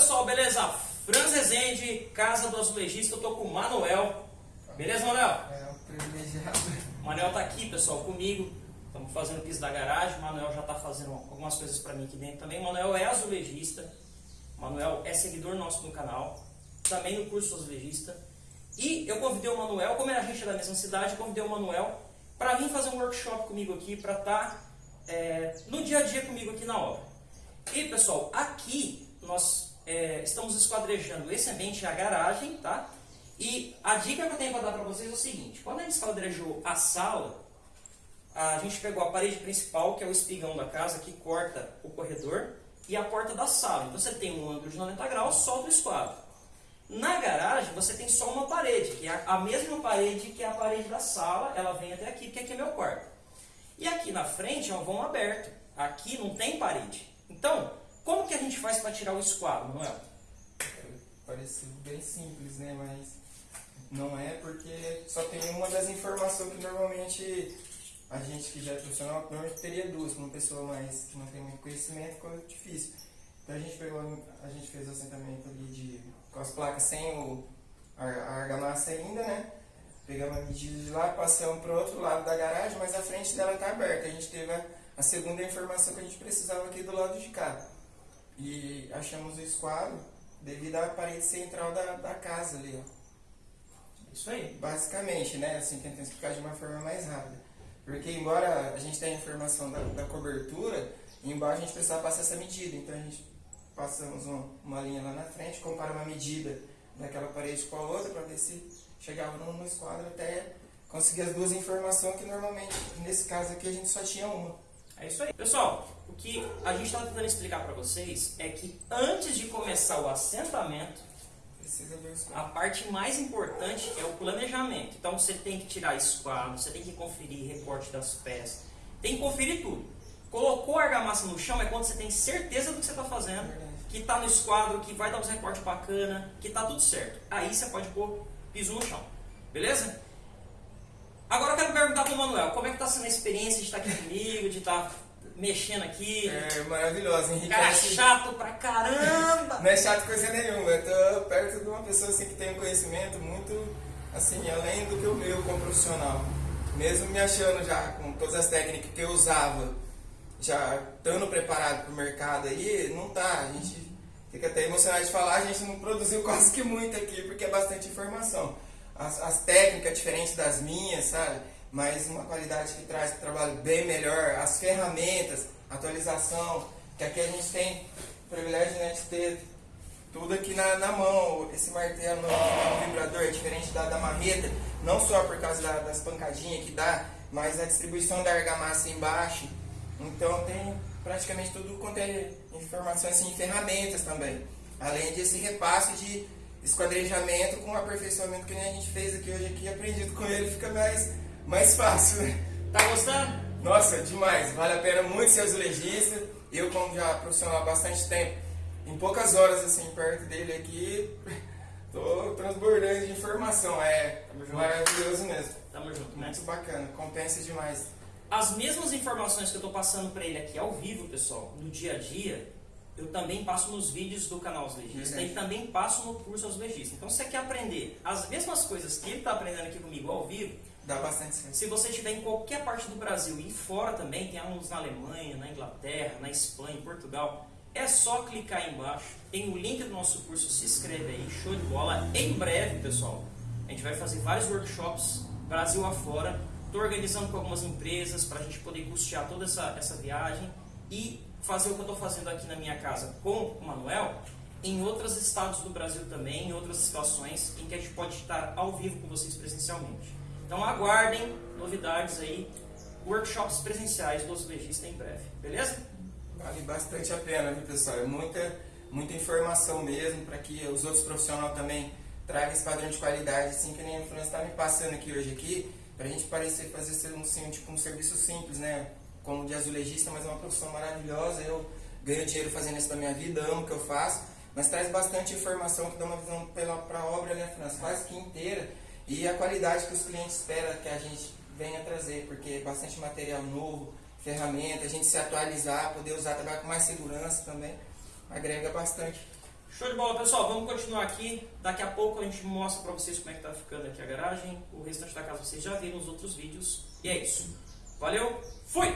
pessoal, beleza? Franz Rezende, Casa do Azulejista, eu tô com o Manuel. Beleza, Manuel? É um privilegiado. O Manuel tá aqui, pessoal, comigo. Estamos fazendo o piso da garagem. O Manuel já tá fazendo algumas coisas para mim aqui dentro também. O Manuel é azulejista. O Manuel é seguidor nosso no canal. Também no curso azulejista. E eu convidei o Manuel, como a gente é da mesma cidade, eu convidei o Manuel para vir fazer um workshop comigo aqui, para estar tá, é, no dia a dia comigo aqui na obra. E pessoal, aqui é, estamos esquadrejando esse ambiente, a garagem, tá? E a dica que eu tenho para dar para vocês é o seguinte, quando a gente esquadrejou a sala, a gente pegou a parede principal, que é o espigão da casa, que corta o corredor, e a porta da sala. Então você tem um ângulo de 90 graus, solta o esquadro. Na garagem você tem só uma parede, que é a mesma parede que é a parede da sala, ela vem até aqui, porque aqui é meu quarto. E aqui na frente é um vão aberto, aqui não tem parede. Então, como que a gente faz para tirar o esquadro, Manuel? Parece bem simples, né? Mas não é porque só tem uma das informações que normalmente a gente que já é profissional, normalmente teria duas, uma pessoa mais que não tem muito conhecimento, ficou difícil. Então a gente pegou, a gente fez o assentamento ali de, com as placas sem o, a, a argamassa ainda, né? Pegamos a medida de lá, passamos para o outro lado da garagem, mas a frente dela está aberta. A gente teve a, a, segunda informação que a gente precisava aqui do lado de cá. E achamos o esquadro devido à parede central da, da casa ali, ó. Isso aí. Basicamente, né? Assim, tentando explicar de uma forma mais rápida. Porque embora a gente tenha informação da, da cobertura, embaixo a gente precisava passar essa medida. Então a gente passamos uma, uma linha lá na frente, compara uma medida daquela parede com a outra para ver se chegava no esquadro até conseguir as duas informações que normalmente, nesse caso aqui, a gente só tinha uma. É isso aí. Pessoal, o que a gente está tentando explicar para vocês é que antes de começar o assentamento, a parte mais importante é o planejamento. Então você tem que tirar esquadro, você tem que conferir recorte das peças, tem que conferir tudo. Colocou a argamassa no chão é quando você tem certeza do que você está fazendo, que está no esquadro, que vai dar uns recortes bacana, que está tudo certo. Aí você pode pôr piso no chão. Beleza? Agora eu quero perguntar para o Manuel, como é que está sendo a experiência de estar aqui comigo, de estar mexendo aqui? É maravilhoso, Henrique. Cara chato pra caramba! Não é chato coisa nenhuma, eu tô perto de uma pessoa assim, que tem um conhecimento muito, assim, além do que o meu como profissional. Mesmo me achando já com todas as técnicas que eu usava, já estando preparado para o mercado aí, não tá, a gente fica até emocionado de falar, a gente não produziu quase que muito aqui, porque é bastante informação as, as técnicas diferentes das minhas, sabe? Mas uma qualidade que traz trabalho bem melhor, as ferramentas, atualização, que aqui a gente tem o privilégio né, de ter tudo aqui na, na mão, esse martelo no vibrador é diferente da, da marreta, não só por causa da, das pancadinhas que dá, mas a distribuição da argamassa embaixo. Então tem praticamente tudo é informações assim, ferramentas também. Além desse repasse de esquadrejamento com aperfeiçoamento que a gente fez aqui hoje aqui, aprendido com ele, fica mais, mais fácil, né? Tá gostando? Nossa, demais, vale a pena muito ser azulejista. Eu, como já profissional há bastante tempo, em poucas horas assim, perto dele aqui, tô transbordando de informação. É maravilhoso mesmo. Tamo junto, né? Muito bacana, compensa demais. As mesmas informações que eu tô passando para ele aqui ao vivo, pessoal, no dia a dia, eu também passo nos vídeos do canal Os Legistas e também passo no curso Os Legistas. Então, se você quer aprender as mesmas coisas que ele está aprendendo aqui comigo ao vivo, dá bastante certo. Se você estiver em qualquer parte do Brasil e fora também, tem alunos na Alemanha, na Inglaterra, na Espanha, em Portugal, é só clicar aí embaixo, tem o link do nosso curso, se inscreve aí, show de bola. Em breve, pessoal, a gente vai fazer vários workshops Brasil afora. Estou organizando com algumas empresas para a gente poder custear toda essa, essa viagem e fazer o que eu estou fazendo aqui na minha casa com o Manuel em outros estados do Brasil também, em outras situações em que a gente pode estar ao vivo com vocês presencialmente. Então aguardem novidades aí, workshops presenciais dos legistas em breve, beleza? Vale bastante a pena, viu pessoal? É muita, muita informação mesmo para que os outros profissionais também tragam esse padrão de qualidade, assim que nem a França está me passando aqui hoje aqui, para a gente parecer fazer um, assim, tipo, um serviço simples, né? Como de azulejista, mas é uma profissão maravilhosa. Eu ganho dinheiro fazendo isso da minha vida, amo o que eu faço, mas traz bastante informação que dá uma visão para a obra, né, França? Quase que inteira. E a qualidade que os clientes esperam que a gente venha trazer, porque é bastante material novo, ferramenta, a gente se atualizar, poder usar, trabalhar com mais segurança também, agrega bastante Show de bola, pessoal. Vamos continuar aqui. Daqui a pouco a gente mostra pra vocês como é que tá ficando aqui a garagem. O restante da casa vocês já viram nos outros vídeos. E é isso. Valeu, fui!